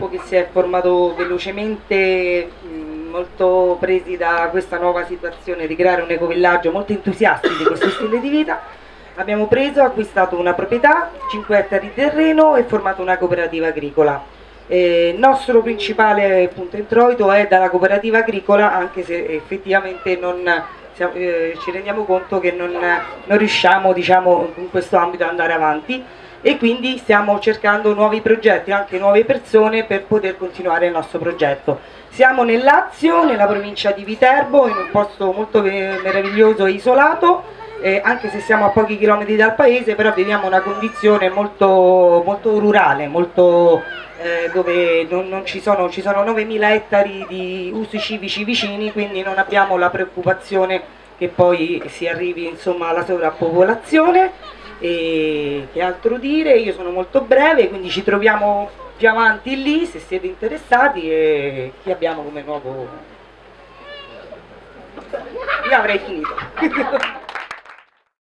gruppo che si è formato velocemente, molto presi da questa nuova situazione di creare un ecovillaggio, molto entusiasti di questo stile di vita. Abbiamo preso, acquistato una proprietà, 5 ettari di terreno e formato una cooperativa agricola. Eh, il nostro principale punto introito è dalla cooperativa agricola, anche se effettivamente non, eh, ci rendiamo conto che non, non riusciamo diciamo, in questo ambito ad andare avanti e quindi stiamo cercando nuovi progetti, anche nuove persone per poter continuare il nostro progetto. Siamo nel Lazio, nella provincia di Viterbo, in un posto molto meraviglioso e isolato, eh, anche se siamo a pochi chilometri dal paese, però viviamo una condizione molto, molto rurale, molto, eh, dove non, non ci, sono, ci sono 9.000 ettari di usi civici vicini, quindi non abbiamo la preoccupazione che poi si arrivi insomma, alla sovrappopolazione e che altro dire? Io sono molto breve, quindi ci troviamo più avanti lì se siete interessati e chi abbiamo come nuovo... Io avrei finito.